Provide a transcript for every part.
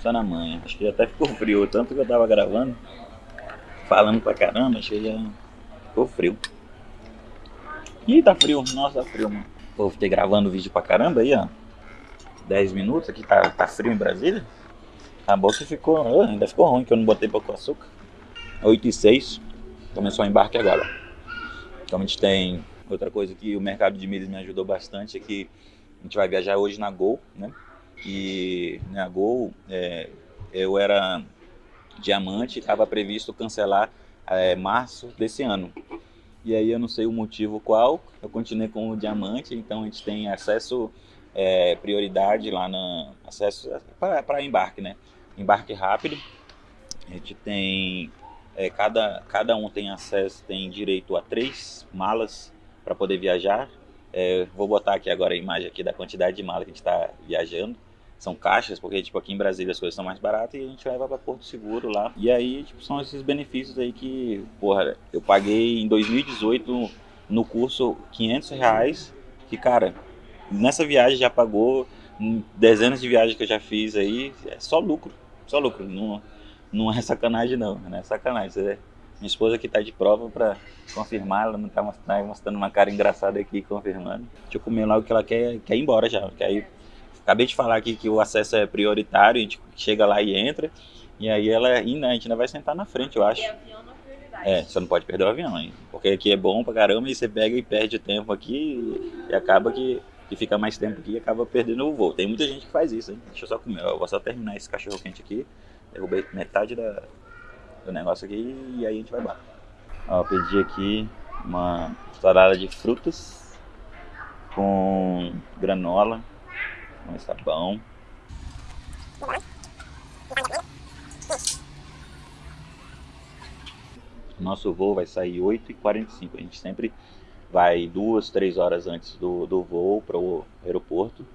Só na manhã. Acho que até ficou frio, tanto que eu tava gravando, falando pra caramba, acho que já ficou frio. Ih, tá frio, nossa, tá frio, mano. Vou ter gravando vídeo pra caramba aí, ó. 10 minutos, aqui tá, tá frio em Brasília. Acabou que ficou, oh, ainda ficou ruim que eu não botei pouco açúcar. 8 e 6, começou o embarque agora. Então a gente tem outra coisa que o mercado de milhas me ajudou bastante é que a gente vai viajar hoje na Gol, né? E na Gol é, eu era diamante, estava previsto cancelar é, março desse ano. E aí eu não sei o motivo qual, eu continuei com o diamante, então a gente tem acesso, é, prioridade lá na acesso para embarque, né? Embarque rápido. A gente tem é, cada, cada um tem acesso, tem direito a três malas para poder viajar. É, vou botar aqui agora a imagem aqui da quantidade de malas que a gente está viajando são caixas, porque tipo aqui em Brasília as coisas são mais baratas e a gente leva para Porto Seguro lá. E aí, tipo, são esses benefícios aí que, porra, eu paguei em 2018 no curso 500 reais, que cara, nessa viagem já pagou dezenas de viagens que eu já fiz aí, é só lucro, só lucro, não, não é sacanagem não, é sacanagem, minha esposa que tá de prova para confirmar, ela não tá mostrando, mostrando uma cara engraçada aqui confirmando. Deixa eu comer logo que ela quer, quer ir embora já, quer ir Acabei de falar aqui que o acesso é prioritário, a gente chega lá e entra. E aí ela ainda, a gente ainda vai sentar na frente, eu acho. é, é, você não pode perder o avião, hein? Porque aqui é bom pra caramba e você pega e perde tempo aqui e acaba que, que fica mais tempo aqui e acaba perdendo o voo. Tem muita gente que faz isso, hein? Deixa eu só comer, eu vou só terminar esse cachorro quente aqui. Derrubei metade da, do negócio aqui e aí a gente vai embora. Ó, pedi aqui uma salada de frutas com granola mas tá bom. Nosso voo vai sair 8h45. A gente sempre vai duas, três horas antes do, do voo para o aeroporto.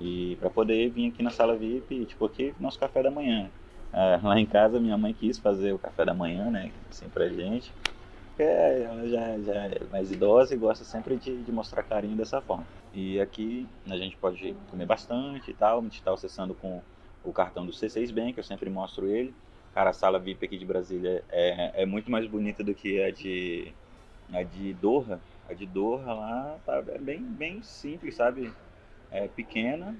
E para poder vir aqui na sala VIP, tipo aqui, nosso café da manhã. Ah, lá em casa minha mãe quis fazer o café da manhã, né? Assim pra gente. É, ela já, já é mais idosa e gosta sempre de, de mostrar carinho dessa forma. E aqui a gente pode comer bastante e tal. A gente está acessando com o cartão do C6 Bank, eu sempre mostro ele. Cara, a sala VIP aqui de Brasília é, é muito mais bonita do que a de, a de Doha. A de Doha lá tá, é bem, bem simples, sabe? É pequena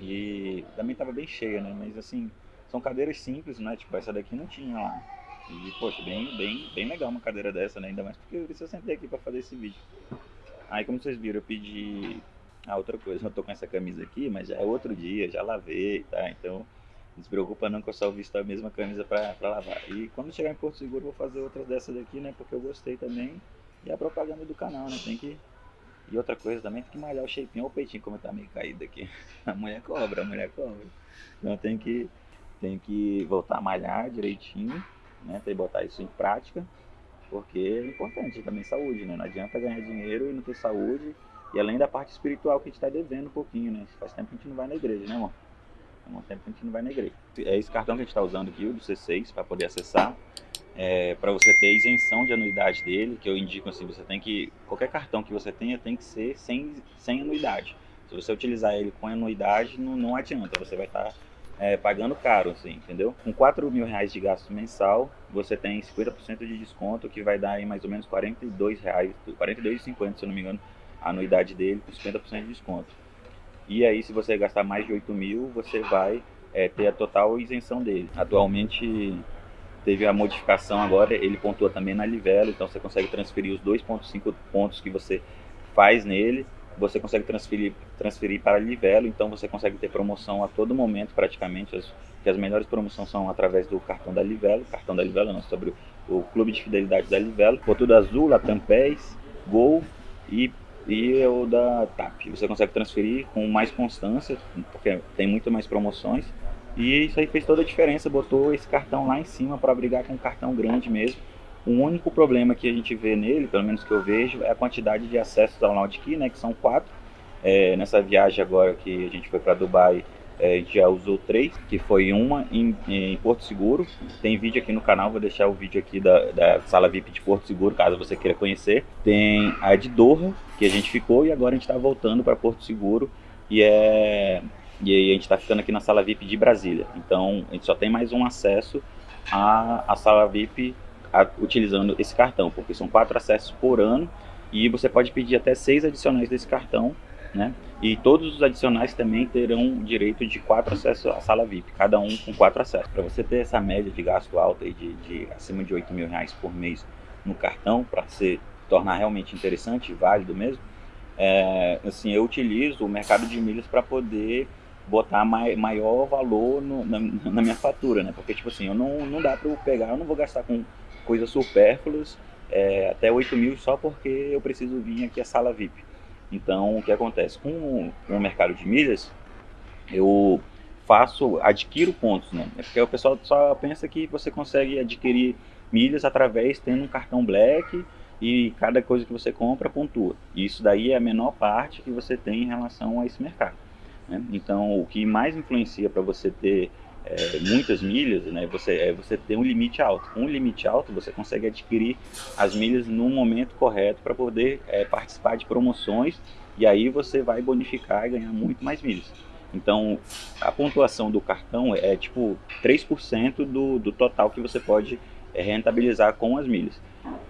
e também estava bem cheia, né? Mas assim, são cadeiras simples, né? Tipo, essa daqui não tinha lá. E, poxa, bem, bem, bem legal uma cadeira dessa, né? Ainda mais porque eu sentar aqui para fazer esse vídeo. Aí como vocês viram, eu pedi a outra coisa, eu tô com essa camisa aqui, mas já é outro dia, já lavei, tá? Então não se preocupa não que eu só visto a mesma camisa pra lavar. E quando chegar em Porto Seguro vou fazer outras dessas daqui, né? Porque eu gostei também. E a propaganda do canal, né? Tem que... E outra coisa também, tem que malhar o shapinho ou o peitinho, como tá meio caído aqui. A mulher cobra, a mulher cobra. Então tem que, tem que voltar a malhar direitinho, né? Tem que botar isso em prática. Porque é importante também saúde, né? Não adianta ganhar dinheiro e não ter saúde. E além da parte espiritual que a gente está devendo um pouquinho, né? Faz tempo que a gente não vai na igreja, né, amor? Faz um tempo que a gente não vai na igreja. É esse cartão que a gente está usando aqui, o do C6, para poder acessar. É, para você ter isenção de anuidade dele, que eu indico assim, você tem que... Qualquer cartão que você tenha tem que ser sem, sem anuidade. Se você utilizar ele com anuidade, não, não adianta. Você vai estar... Tá é, pagando caro, assim, entendeu? Com 4 mil reais de gasto mensal, você tem 50% de desconto, que vai dar aí mais ou menos 42 reais, 42,50 se eu não me engano, a anuidade dele, com 50% de desconto. E aí, se você gastar mais de 8 mil, você vai é, ter a total isenção dele. Atualmente, teve a modificação agora, ele pontua também na Livelo, então você consegue transferir os 2,5 pontos que você faz nele você consegue transferir, transferir para Livelo, então você consegue ter promoção a todo momento praticamente, as, que as melhores promoções são através do cartão da Livelo, cartão da Livelo não, sobre o, o clube de fidelidade da Livelo, por tudo azul, Latam Pés, Gol e, e o da TAP. Você consegue transferir com mais constância, porque tem muito mais promoções, e isso aí fez toda a diferença, botou esse cartão lá em cima para brigar com um cartão grande mesmo, o único problema que a gente vê nele, pelo menos que eu vejo, é a quantidade de acessos ao Nautic, né, que são quatro. É, nessa viagem agora que a gente foi para Dubai, é, a gente já usou três, que foi uma em, em, Porto Seguro. Tem vídeo aqui no canal, vou deixar o vídeo aqui da, da, sala VIP de Porto Seguro, caso você queira conhecer. Tem a de Doha, que a gente ficou, e agora a gente está voltando para Porto Seguro. E é E aí a gente está ficando aqui na sala VIP de Brasília. Então a gente só tem mais um acesso à, à sala VIP a, utilizando esse cartão, porque são quatro acessos por ano e você pode pedir até seis adicionais desse cartão, né? E todos os adicionais também terão direito de quatro acessos à sala VIP, cada um com quatro acessos. Para você ter essa média de gasto alta aí de, de acima de 8 mil reais por mês no cartão, para se tornar realmente interessante e válido mesmo, é, assim, eu utilizo o mercado de milhas para poder botar mai, maior valor no, na, na, minha fatura, né? Porque, tipo assim, eu não, não dá para eu pegar, eu não vou gastar com coisas supérfluas é, até 8 mil só porque eu preciso vir aqui a sala VIP. Então, o que acontece? Com, com o mercado de milhas, eu faço, adquiro pontos, né? É porque o pessoal só pensa que você consegue adquirir milhas através tendo um cartão Black e cada coisa que você compra pontua. Isso daí é a menor parte que você tem em relação a esse mercado. Né? Então, o que mais influencia para você ter é, muitas milhas, né, você, é você ter um limite alto. Com um limite alto, você consegue adquirir as milhas no momento correto para poder é, participar de promoções e aí você vai bonificar e ganhar muito mais milhas. Então, a pontuação do cartão é tipo 3% do, do total que você pode é, rentabilizar com as milhas.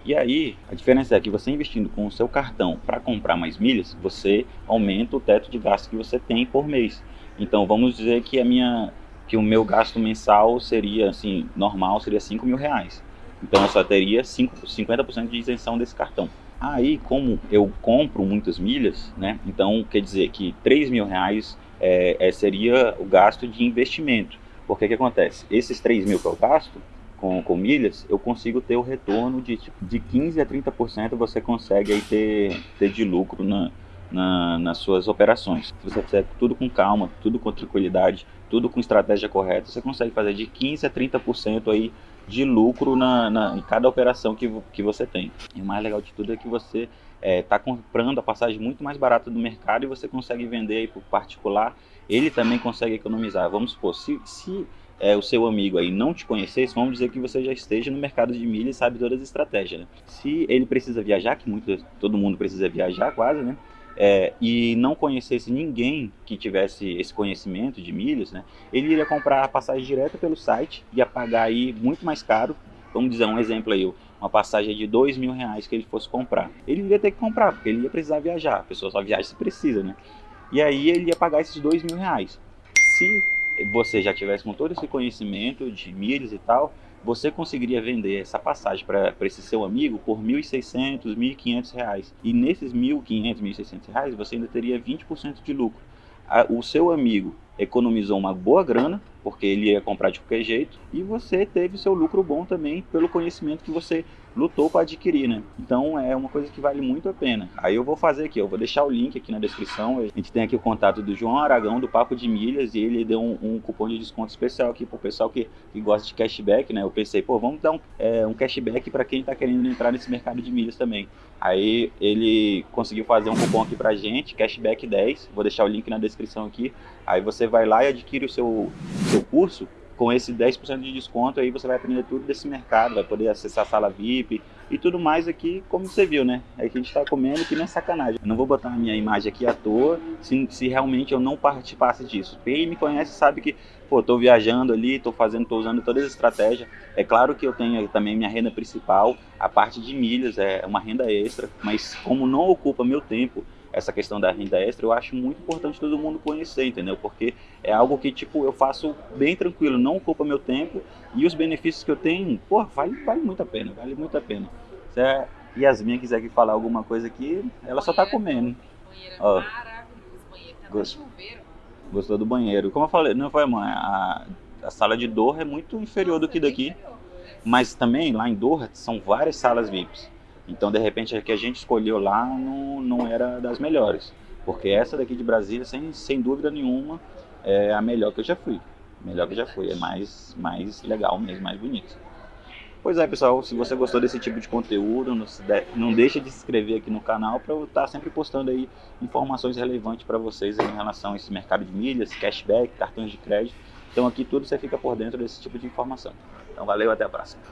E aí, a diferença é que você investindo com o seu cartão para comprar mais milhas, você aumenta o teto de gasto que você tem por mês. Então, vamos dizer que a minha que o meu gasto mensal seria, assim, normal seria 5 mil reais. Então eu só teria 5, 50% de isenção desse cartão. Aí, como eu compro muitas milhas, né? Então quer dizer que 3 mil reais é, é, seria o gasto de investimento. Porque que acontece? Esses 3 mil que eu gasto com, com milhas, eu consigo ter o retorno de, tipo, de 15 a 30% você consegue aí ter, ter de lucro na, na, nas suas operações. Se você fizer tudo com calma, tudo com tranquilidade, tudo com estratégia correta, você consegue fazer de 15% a 30% aí de lucro na, na, em cada operação que, que você tem. E o mais legal de tudo é que você está é, comprando a passagem muito mais barata do mercado e você consegue vender aí para o particular, ele também consegue economizar. Vamos supor, se, se é, o seu amigo aí não te conhecesse, vamos dizer que você já esteja no mercado de milha e sabe todas as estratégias. Né? Se ele precisa viajar, que muito, todo mundo precisa viajar quase, né? É, e não conhecesse ninguém que tivesse esse conhecimento de milhas, né, ele iria comprar a passagem direta pelo site, ia pagar aí muito mais caro, vamos dizer um exemplo aí, uma passagem de dois mil reais que ele fosse comprar. Ele iria ter que comprar, porque ele ia precisar viajar, a pessoa só viaja se precisa, né? E aí ele ia pagar esses dois mil reais. Se você já tivesse com todo esse conhecimento de milhas e tal, você conseguiria vender essa passagem para esse seu amigo por R$ 1.600, R$ 1.500. E nesses R$ 1.500, R$ 1.600 você ainda teria 20% de lucro. O seu amigo economizou uma boa grana, porque ele ia comprar de qualquer jeito, e você teve seu lucro bom também pelo conhecimento que você lutou para adquirir, né? Então é uma coisa que vale muito a pena. Aí eu vou fazer aqui, eu vou deixar o link aqui na descrição. A gente tem aqui o contato do João Aragão do Papo de Milhas e ele deu um, um cupom de desconto especial aqui pro pessoal que, que gosta de cashback, né? Eu pensei, pô, vamos dar um, é, um cashback para quem está querendo entrar nesse mercado de milhas também. Aí ele conseguiu fazer um cupom aqui pra gente, cashback 10. Vou deixar o link na descrição aqui. Aí você vai lá e adquire o seu, seu curso com esse 10% de desconto aí você vai aprender tudo desse mercado, vai poder acessar a sala VIP e tudo mais aqui, como você viu, né? É que a gente está comendo que não é sacanagem. Eu não vou botar a minha imagem aqui à toa se, se realmente eu não participasse disso. Quem me conhece sabe que, pô, tô viajando ali, tô fazendo, tô usando todas as estratégias. É claro que eu tenho também minha renda principal, a parte de milhas é uma renda extra, mas como não ocupa meu tempo, essa questão da renda extra, eu acho muito importante todo mundo conhecer, entendeu? Porque é algo que, tipo, eu faço bem tranquilo, não ocupa meu tempo e os benefícios que eu tenho, pô, vale, vale muito a pena, vale muito a pena. Se a Yasmin quiser aqui falar alguma coisa aqui, ela só tá comendo. Banheiro é Ó, maravilhoso, banheiro, tá gost... chuveiro. Gostou do banheiro. Como eu falei, não foi, mãe, a, a sala de Doha é muito inferior Nossa, do que daqui. Mas também, lá em Doha, são várias salas VIPs. Então, de repente, a que a gente escolheu lá não, não era das melhores. Porque essa daqui de Brasília, sem, sem dúvida nenhuma, é a melhor que eu já fui. Melhor que eu já fui. É mais, mais legal mesmo, mais bonito. Pois é, pessoal, se você gostou desse tipo de conteúdo, não, deixa de se inscrever aqui no canal para eu estar sempre postando aí informações relevantes para vocês em relação a esse mercado de milhas, cashback, cartões de crédito. Então aqui tudo você fica por dentro desse tipo de informação. Então valeu, até a próxima.